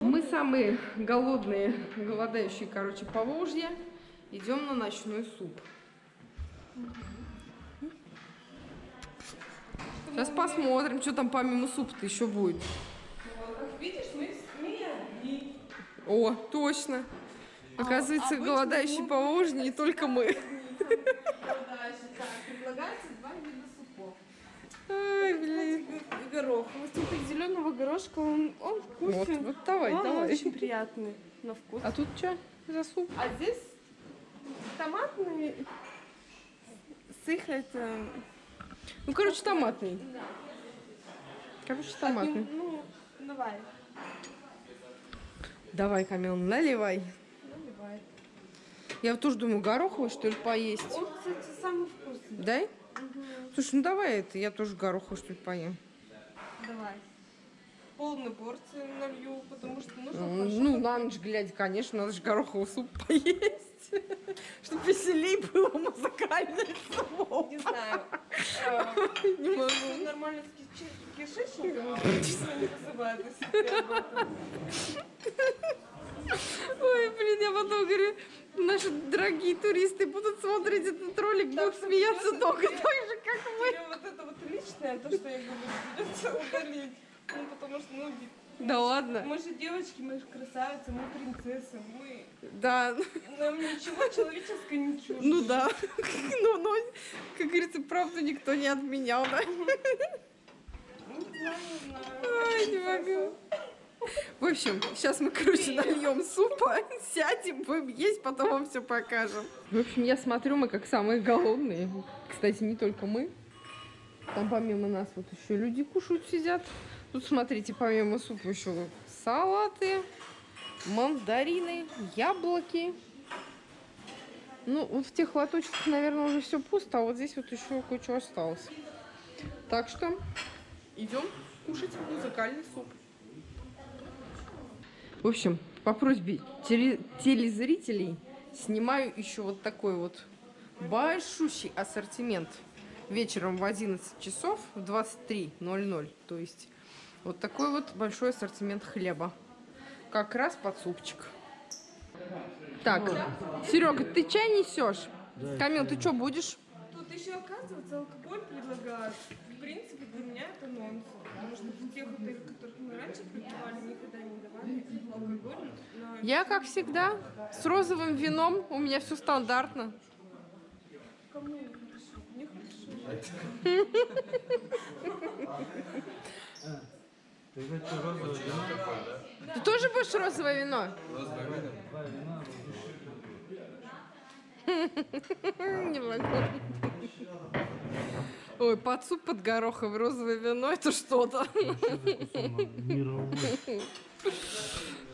Мы самые голодные, голодающие, короче, по Волжье. Идем на ночной суп. Сейчас посмотрим, что там помимо супа-то еще будет. Как видишь, мы, мы одни. О, точно. Оказывается, обычно голодающие по Волжье не только мы. Так, предлагается два вида супов. Ай, блин. Горох. Цветок зеленого горошка, он, он вкусный. Вот, вот давай, он давай. очень приятный на вкус. А тут что за суп? А здесь томатный с их это... Ну, короче, томатный. Да. Короче, томатный. Ну, давай. Давай, Камил, наливай. Наливай. Я вот тоже думаю, гороховый, что ли, поесть. Он, кстати, самый вкусный. Дай? Слушай, ну давай это, я тоже гороховый, что ли, поем. Давай. Полную порцию налью, потому что нужно Ну, хорошо ну, на ночь глядя, конечно, надо же гороховый суп поесть. Чтобы веселей было музыкальное слово. Не знаю. Не могу. Нормально с киш- кишечником, обычно не вызывает. Ой, блин, я потом говорю, наши дорогие туристы будут смотреть этот ролик, будут смеяться только так же, как мы. Вот это личное, то, что я говорю, придется удалить. Ну, потому что, ну, Да ладно. мы же девочки, мы же красавицы, мы принцессы, мы... Да, Нам ничего человеческого не чуждо. ну да. Ну, ну, как говорится, правду никто не отменял, да? Ну, не знаю, не знаю. Ай, не могу. В общем, сейчас мы, короче, нальем супа, сядем, будем есть, потом вам все покажем. В общем, я смотрю, мы как самые голодные. Кстати, не только мы. Там помимо нас вот еще люди кушают, сидят. Тут, смотрите, помимо супа еще салаты, мандарины, яблоки. Ну, вот в тех лоточках, наверное, уже все пусто, а вот здесь вот еще кое-что осталось. Так что идем кушать музыкальный суп. В общем, по просьбе теле- телезрителей снимаю еще вот такой вот большущий ассортимент вечером в 11 часов в 23.00. То есть вот такой вот большой ассортимент хлеба. Как раз под супчик. Так, Серега, ты чай несешь? Камил, ты что будешь? Тут еще, оказывается, алкоголь предлагают. В принципе, для меня это нонсенс. Потому что в тех отелях, которых мы раньше пребывали, никогда не давали алкоголь. Я, как всегда, с розовым вином. У меня все стандартно. Кому не хорошо? Мне хорошо. Ты розовое вино? Тоже будешь розовое вино? Два вина. Не могу. Ой, под суп, под гороховое розовое вино, это что-то.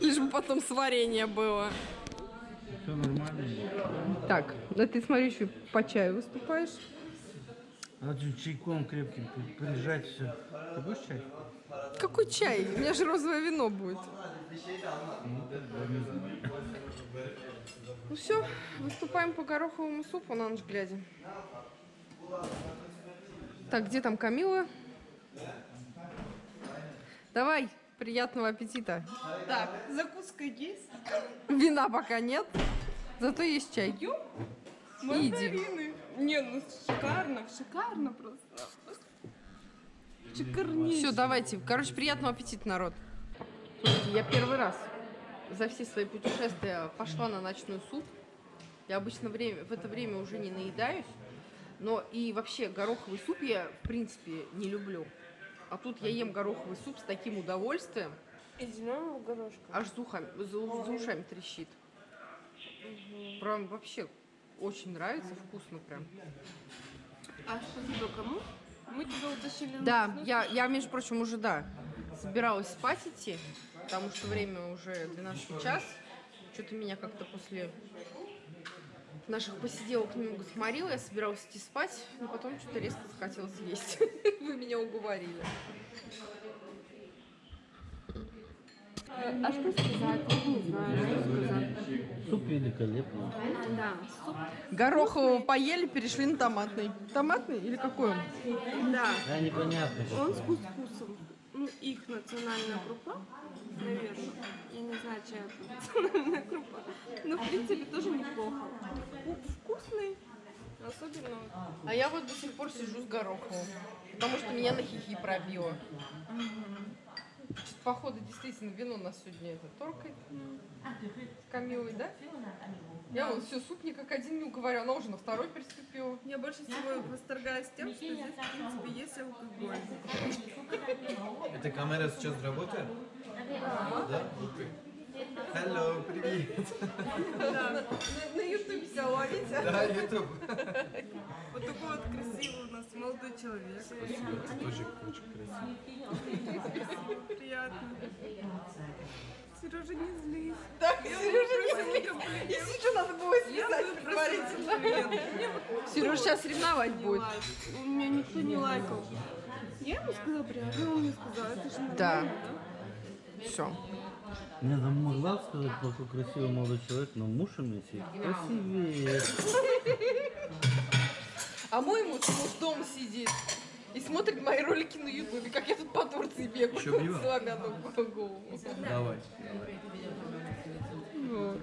Лишь бы потом сварение было. Все нормально. Так, да ты, смотри, еще по чаю выступаешь. Надо чайком крепким при- прижать все. Ты будешь чай? Какой чай? У меня же розовое вино будет. Ну все, выступаем по гороховому супу на ночь глядя. Так, где там Камила? Давай, приятного аппетита. Так, закуска есть? Вина пока нет, зато есть чай. Мандарины. Не, ну шикарно, шикарно просто. Шикарнейший. Все, давайте. Короче, приятного аппетита, народ. Слушайте, я первый раз за все свои путешествия пошла на ночной суп. Я обычно время, в это время уже не наедаюсь. Но и вообще гороховый суп я, в принципе, не люблю. А тут я ем гороховый суп с таким удовольствием. Из зеленого горошка. Аж за, ухами- за- за ушами трещит. Прям вообще очень нравится, вкусно прям. А спасибо кому? Мы тебя утащили на Да, я, я, между прочим, уже, да, собиралась спать идти, потому что время уже 12 час. Что-то меня как-то после наших посиделок немного сморило, я собиралась идти спать, но потом что-то резко захотелось есть. Вы меня уговорили. А что сказать? Я не знаю, что сказать. Суп великолепный. Да, суп. Горохового поели, перешли на томатный. Томатный или какой он? Да, Да, непонятно. он с кускусом. Ну, их национальная крупа, наверное. Я пшенная крупа. Но, в принципе, тоже неплохо. Вку- Вкусный, особенно А я вот до сих пор сижу с горохом, потому что меня на хихи пробило. Чё-то, походу, действительно, вино нас сегодня это торкает. С Камилой, да? Я вот все, суп ни как один не уговорю, она уже на второй переступила. Я больше всего восторгаюсь тем, что здесь, в принципе, есть алкоголь. Эта камера сейчас работает? Да? Hello, привет. На, на ютубе себя ловите. Да, YouTube. Вот такой вот красивый у нас молодой человек. Спасибо, ты тоже очень красивый. Приятно. Сережа, не злись. Так, Сережа, не комплимент. Если что, надо было Я бы предварительно. Сережа сейчас ревновать будет. У меня никто не лайкал. Я ему сказала приятно, он мне сказал, это же Да. да? Все. Я там могла сказать, какой красивый молодой человек, но муж у меня сидит красивее. А мой муж, муж дома сидит и смотрит мои ролики на ютубе, как я тут по Турции бегаю. Ещё пиво? Сломя голову. Давай, давай. Вот.